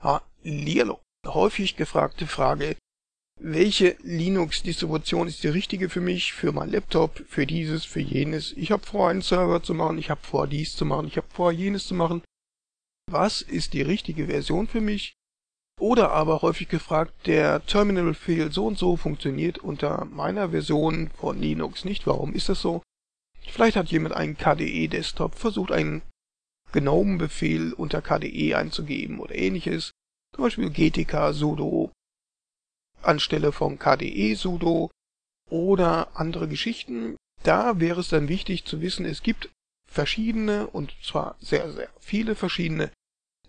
Hallihallo. Häufig gefragte Frage, welche Linux-Distribution ist die richtige für mich, für mein Laptop, für dieses, für jenes. Ich habe vor, einen Server zu machen, ich habe vor, dies zu machen, ich habe vor, jenes zu machen. Was ist die richtige Version für mich? Oder aber häufig gefragt, der Terminal-Befehl so und so funktioniert unter meiner Version von Linux nicht. Warum ist das so? Vielleicht hat jemand einen KDE-Desktop versucht, einen GNOME-Befehl unter KDE einzugeben oder ähnliches. Zum Beispiel GTK sudo anstelle von KDE sudo oder andere Geschichten. Da wäre es dann wichtig zu wissen, es gibt verschiedene und zwar sehr, sehr viele verschiedene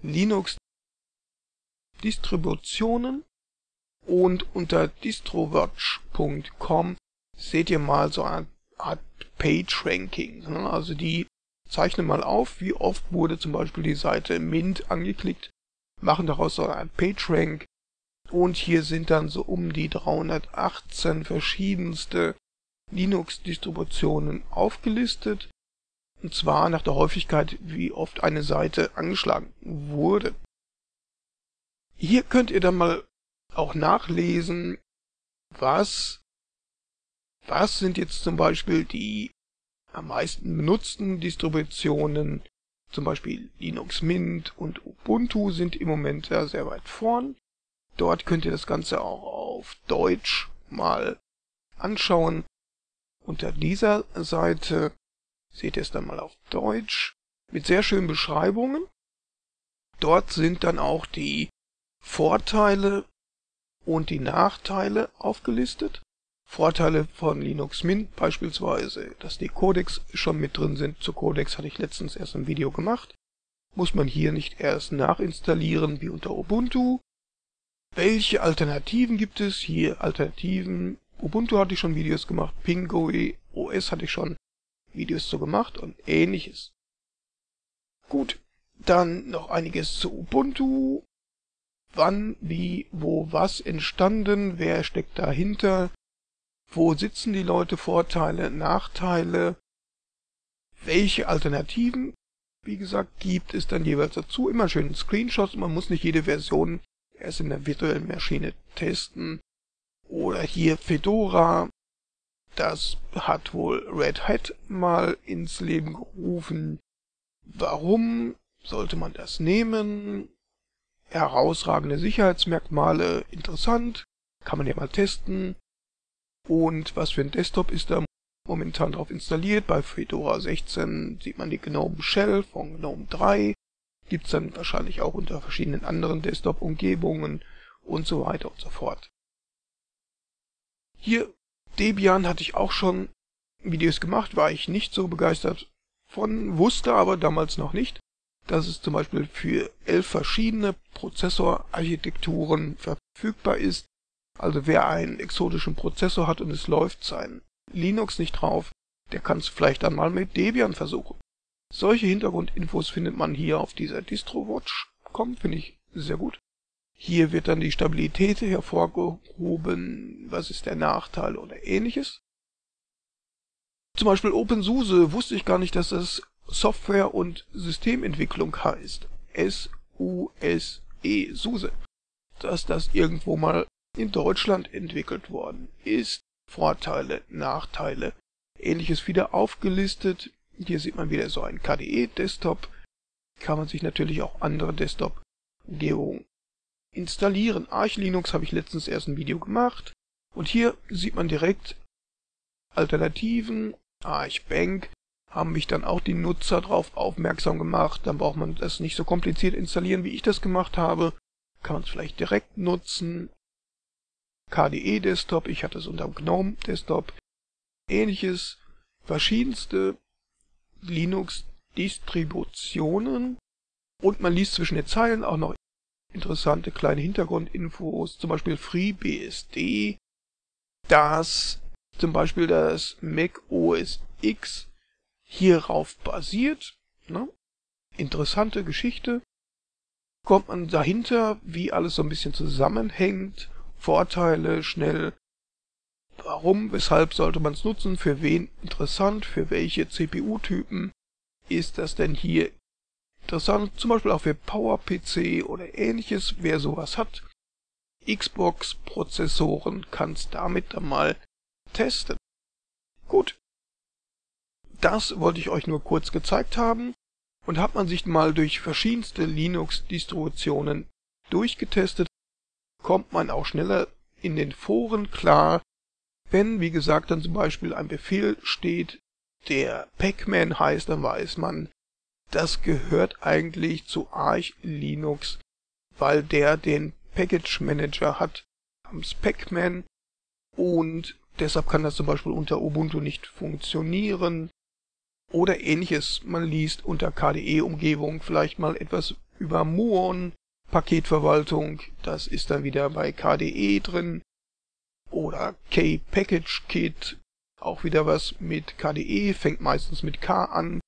Linux Distributionen und unter distrowatch.com seht ihr mal so eine Art PageRanking. Also die zeichnen mal auf, wie oft wurde zum Beispiel die Seite Mint angeklickt, machen daraus so ein PageRank und hier sind dann so um die 318 verschiedenste Linux-Distributionen aufgelistet. Und zwar nach der Häufigkeit, wie oft eine Seite angeschlagen wurde. Hier könnt ihr dann mal auch nachlesen, was, was sind jetzt zum Beispiel die am meisten benutzten Distributionen. Zum Beispiel Linux Mint und Ubuntu sind im Moment ja sehr weit vorn. Dort könnt ihr das Ganze auch auf Deutsch mal anschauen. Unter dieser Seite seht ihr es dann mal auf Deutsch mit sehr schönen Beschreibungen. Dort sind dann auch die Vorteile und die Nachteile aufgelistet. Vorteile von Linux Mint beispielsweise, dass die Codecs schon mit drin sind. Zu Codecs hatte ich letztens erst ein Video gemacht. Muss man hier nicht erst nachinstallieren wie unter Ubuntu. Welche Alternativen gibt es? Hier Alternativen. Ubuntu hatte ich schon Videos gemacht, Pingoe OS hatte ich schon Videos zu gemacht und ähnliches. Gut, dann noch einiges zu Ubuntu. Wann, wie, wo, was entstanden, wer steckt dahinter, wo sitzen die Leute, Vorteile, Nachteile, welche Alternativen, wie gesagt, gibt es dann jeweils dazu. Immer schön Screenshots, man muss nicht jede Version erst in der virtuellen Maschine testen. Oder hier Fedora, das hat wohl Red Hat mal ins Leben gerufen. Warum sollte man das nehmen? Herausragende Sicherheitsmerkmale, interessant, kann man ja mal testen. Und was für ein Desktop ist da momentan drauf installiert? Bei Fedora 16 sieht man die GNOME Shell von GNOME 3 gibt's dann wahrscheinlich auch unter verschiedenen anderen Desktop-Umgebungen und so weiter und so fort. Hier Debian hatte ich auch schon Videos gemacht, war ich nicht so begeistert von, wusste aber damals noch nicht, dass es zum Beispiel für elf verschiedene Prozessorarchitekturen verfügbar ist. Also wer einen exotischen Prozessor hat und es läuft sein Linux nicht drauf, der kann es vielleicht dann mal mit Debian versuchen. Solche Hintergrundinfos findet man hier auf dieser DistroWatch.com, finde ich sehr gut. Hier wird dann die Stabilität hervorgehoben, was ist der Nachteil oder ähnliches. Zum Beispiel OpenSUSE wusste ich gar nicht, dass das Software- und Systementwicklung heißt. S-U-S-E, SUSE. Dass das irgendwo mal in Deutschland entwickelt worden ist. Vorteile, Nachteile, ähnliches wieder aufgelistet. Hier sieht man wieder so einen KDE-Desktop. Kann man sich natürlich auch andere Desktop-Umgebungen installieren. Arch Linux habe ich letztens erst ein Video gemacht. Und hier sieht man direkt Alternativen. Arch Bank haben mich dann auch die Nutzer darauf aufmerksam gemacht. Dann braucht man das nicht so kompliziert installieren, wie ich das gemacht habe. Kann man es vielleicht direkt nutzen. KDE Desktop, ich hatte es unter GNOME Desktop. Ähnliches, verschiedenste Linux-Distributionen und man liest zwischen den Zeilen auch noch interessante kleine Hintergrundinfos, zum Beispiel FreeBSD, dass zum Beispiel das Mac OS X hierauf basiert. Ne? Interessante Geschichte. Kommt man dahinter, wie alles so ein bisschen zusammenhängt, Vorteile schnell Warum, weshalb sollte man es nutzen, für wen interessant, für welche CPU-Typen ist das denn hier interessant, zum Beispiel auch für PowerPC oder ähnliches, wer sowas hat. Xbox-Prozessoren kann es damit dann mal testen. Gut. Das wollte ich euch nur kurz gezeigt haben und hat man sich mal durch verschiedenste Linux-Distributionen durchgetestet, kommt man auch schneller in den Foren klar, wenn, wie gesagt, dann zum Beispiel ein Befehl steht, der Pacman heißt, dann weiß man, das gehört eigentlich zu Arch Linux, weil der den Package Manager hat namens Pacman und deshalb kann das zum Beispiel unter Ubuntu nicht funktionieren oder ähnliches. Man liest unter KDE-Umgebung vielleicht mal etwas über Muon, Paketverwaltung, das ist dann wieder bei KDE drin oder K-Package-Kit, auch wieder was mit KDE, fängt meistens mit K an.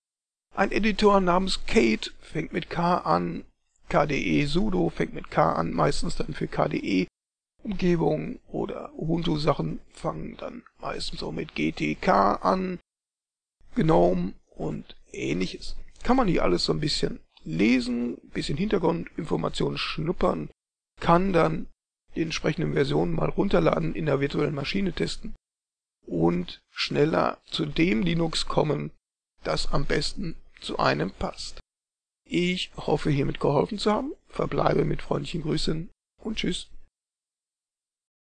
Ein Editor namens Kate fängt mit K an. KDE sudo fängt mit K an, meistens dann für KDE. Umgebung oder Ubuntu-Sachen fangen dann meistens so mit GTK an. GNOME und ähnliches. Kann man hier alles so ein bisschen lesen, bisschen Hintergrundinformationen schnuppern, kann dann die entsprechenden Versionen mal runterladen, in der virtuellen Maschine testen und schneller zu dem Linux kommen, das am besten zu einem passt. Ich hoffe hiermit geholfen zu haben, verbleibe mit freundlichen Grüßen und tschüss.